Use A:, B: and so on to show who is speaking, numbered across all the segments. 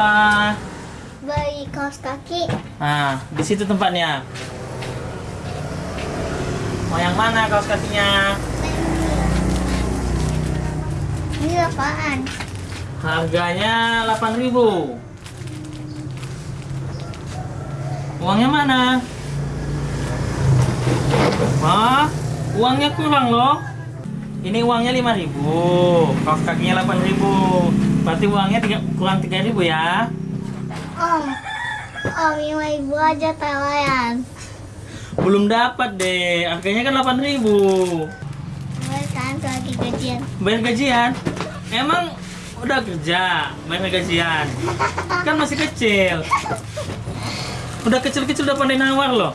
A: apa?
B: Beli kaos kaki.
A: Nah, di situ tempatnya. Mau yang mana kaos kakinya?
B: Ini apaan?
A: Harganya 8.000. Uangnya mana? Wah, uangnya kurang loh. Ini uangnya 5.000, kaos kakinya 8.000. Berarti uangnya tiga, kurang 3.000 ya.
B: Om, om lima ibu aja tawaran.
A: Belum dapat deh. Harganya kan 8.000.
B: Boleh kan lagi gajian?
A: Bayar gajian? Emang udah kerja, bayar gajian? Kan masih kecil. Udah kecil-kecil udah pandai nawar loh.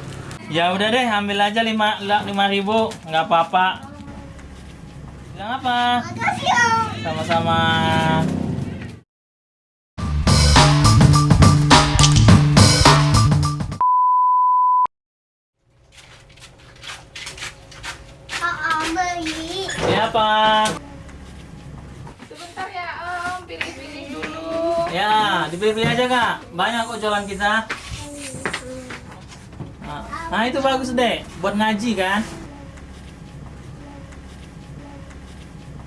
A: Ya udah deh, ambil aja 5 lima ribu, nggak apa-apa. Bilang apa?
B: Makasih om.
A: Sama-sama.
B: Beli.
A: Ya apa?
C: Sebentar ya Om, pilih-pilih dulu.
A: Ya, dipilih-pilih aja kak. Banyak kok jualan kita. Nah, itu bagus deh, buat ngaji kan?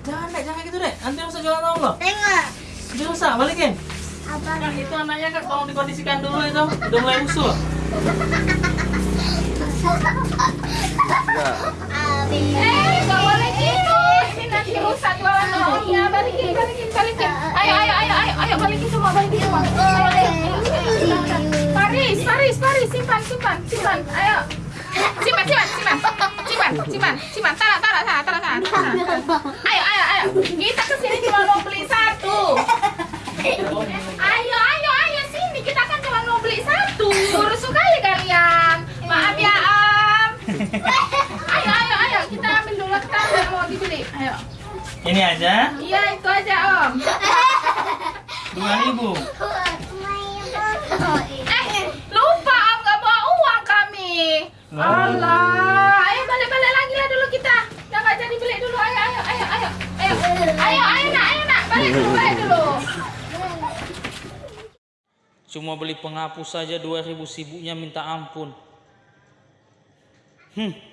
A: Jangan deh, jangan gitu deh. Nanti rusak jualan orang loh.
B: Tengok.
A: Jadi rusak, balikin.
B: Apa?
A: Nah, itu anaknya kak, tolong dikondisikan dulu itu. Udah mulai usul.
C: Paris, Paris, simpan, simpan, simpan. Ayo. Simpan, simpan, simpan. Simpan, simpan, simpan. Taruh, taruh, taruh, taruh, taruh. Ayo, ayo, ayo. Kita ke sini cuma mau beli satu. Ayo, ayo, ayo sini. Kita kan cuma mau beli satu. Rusuh kali kalian. Maaf ya, Om. Ayo, ayo, ayo. Kita ambil dulu kita mau dibeli. Ayo.
A: Ini aja,
C: Iya, itu aja, Om.
A: 2000
C: Eh, Allah, ayo balik-balik lagi lah dulu kita. Udah nggak jadi beli dulu. Ayo, ayo, ayo, ayo, ayo, ayo, ayo nak, ayo nak, balik dulu, balik dulu.
A: Cuma beli penghapus saja 2000 sibuknya minta ampun. Hmm.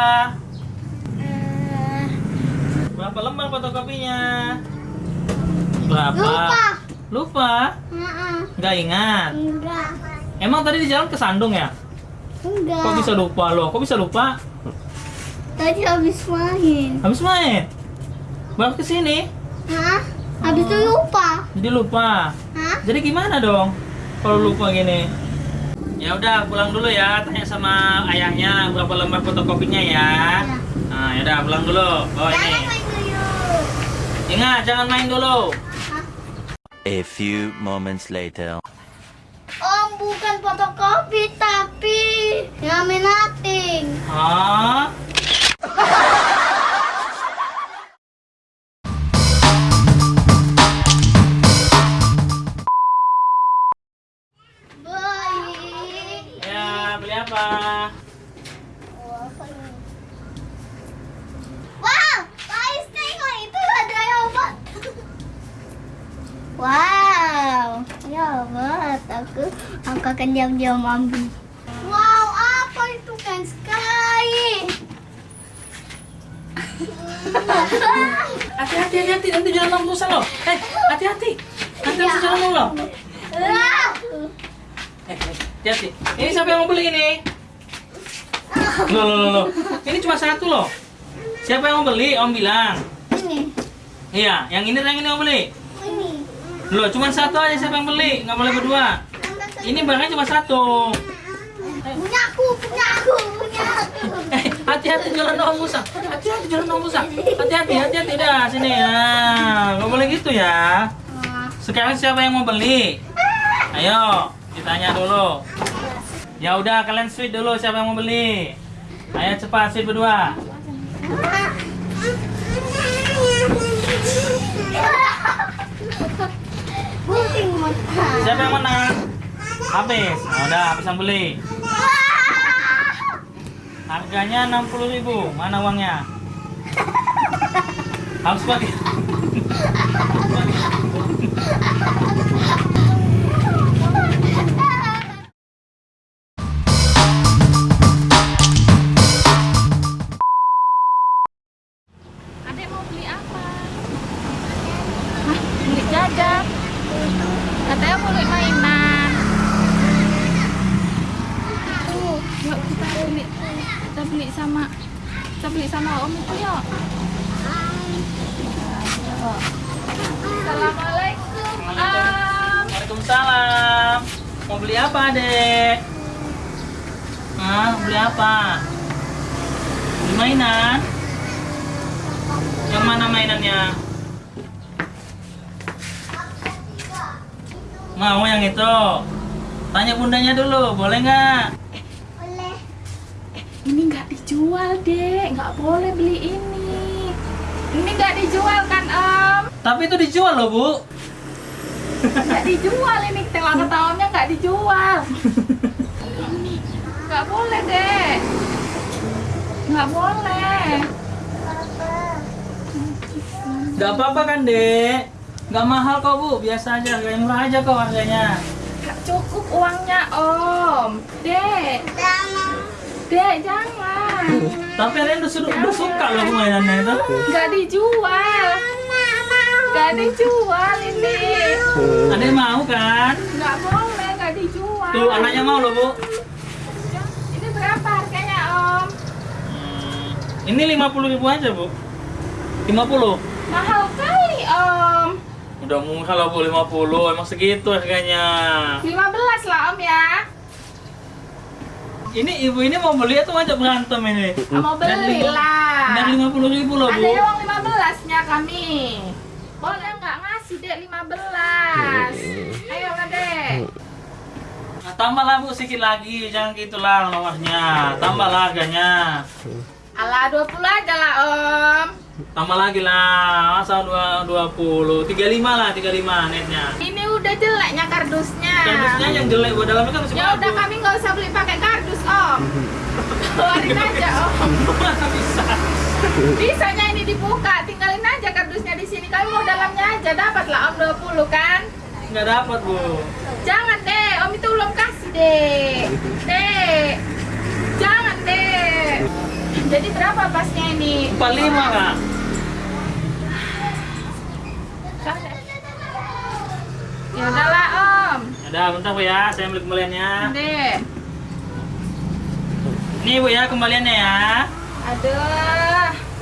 A: Apa? Berapa lembar fotokopinya? Berapa?
B: Lupa.
A: Lupa?
B: Heeh.
A: Nggak ingat.
B: Enggak.
A: Emang tadi di jalan kesandung ya?
B: Enggak.
A: Kok bisa lupa loh? Kok bisa lupa?
B: Tadi habis main.
A: Habis main? Baru ke sini?
B: Hah? Habis itu lupa.
A: Jadi lupa.
B: Hah?
A: Jadi gimana dong? Kalau lupa gini? Ya udah pulang dulu ya, tanya sama ayahnya berapa lembar fotokopinya ya.
B: Ya.
A: Nah, ya udah pulang dulu. Bawa
B: Jangan
A: ini.
B: main dulu.
A: Ingat jangan main dulu.
D: A few moments later.
B: Om bukan fotokopi tapi laminating.
A: Hah?
B: aku aku akan diam-diam ambil. Wow, apa itu kan sekali?
A: Hati-hati, hati-hati, nanti jalan rusak loh. Eh, hati-hati. Nanti rusak jalan kamu loh. Eh, eh, hati-hati. Ini siapa yang mau beli ini? Loh, loh, loh, loh. Ini cuma satu loh. Siapa yang mau beli? Om bilang.
B: Ini,
A: Iya, yang ini yang ini mau beli.
B: ini.
A: Loh, cuma satu aja siapa yang beli? Nggak boleh berdua. Ini barangnya cuma satu.
B: Punya aku, punya aku, punya aku.
A: Eh, hati-hati jalan Om Musa. Hati-hati jalan Om Musa. Hati-hati, hati-hati dah sini ya. Nggak boleh gitu ya. Sekarang siapa yang mau beli? Ayo, ditanya dulu. Ya udah, kalian sweet dulu siapa yang mau beli. Ayo cepat sweet berdua.
B: Ah.
A: siapa yang menang? Habis. Nah, udah habis beli. Harganya 60.000. Mana uangnya? Harus pakai.
C: Beli apa,
A: Dek? Hah, beli apa? Beli mainan? Yang mana mainannya? Mau yang itu? Tanya bundanya dulu, boleh nggak?
B: Boleh.
C: Ini nggak dijual dek, nggak boleh beli ini. Ini nggak dijual kan Om?
A: Tapi itu dijual loh, Bu.
C: Nggak dijual ini telah ketahuannya nggak dijual. Nggak boleh dek. Nggak boleh.
A: Nggak apa-apa kan, Dek? Nggak mahal kok, Bu. Biasa aja, harganya murah aja kok harganya.
C: Nggak cukup uangnya Om. Dek, dek jangan.
A: Tapi Ren udah, suka loh mainannya itu.
C: Nggak dijual. Nggak dijual ini.
A: Ada yang mau kan?
C: Nggak boleh, nggak dijual.
A: Tuh, anaknya mau loh, Bu.
C: Ini berapa harganya Om?
A: Hmm, Ini 50 ribu aja, Bu. 50.
C: Mahal kali Om.
A: Udah murah lah, Bu, 50. Emang segitu harganya.
C: 15 lah Om ya.
A: Ini ibu ini mau beli atau ngajak berantem ini?
C: Mau beli lah.
A: Dan 50 ribu loh,
C: Ada
A: Bu.
C: uang 15 nya kami. Boleh nggak ngasih dek 15? Ayo lah dek.
A: Nah, tambahlah, Bu, sedikit lagi. Jangan gitulah nomornya. Tambahlah harganya.
C: Alah 20 aja lah Om.
A: Tambah lagi lah. Masa 2, 20. 35 lah, 35 netnya.
C: Ini udah jeleknya kardusnya.
A: Kardusnya yang jelek, Bu. Dalamnya kan masih
C: Ya udah kami nggak usah beli pakai kardus Om. Keluarin aja Om.
A: Masa bisa?
C: Bisanya ini dibuka, tinggalin aja kardusnya di sini. Dalamnya aja dapat lah Om 20 kan?
A: Nggak dapat, Bu.
C: Jangan deh, Om itu belum kasih deh. Deh, jangan deh. Jadi berapa pasnya ini?
A: 45, Kak.
C: Ya udahlah Om.
A: Ada, bentar Bu ya. Saya ambil kembaliannya.
C: Deh.
A: Nih Bu ya, kembaliannya ya.
C: Aduh.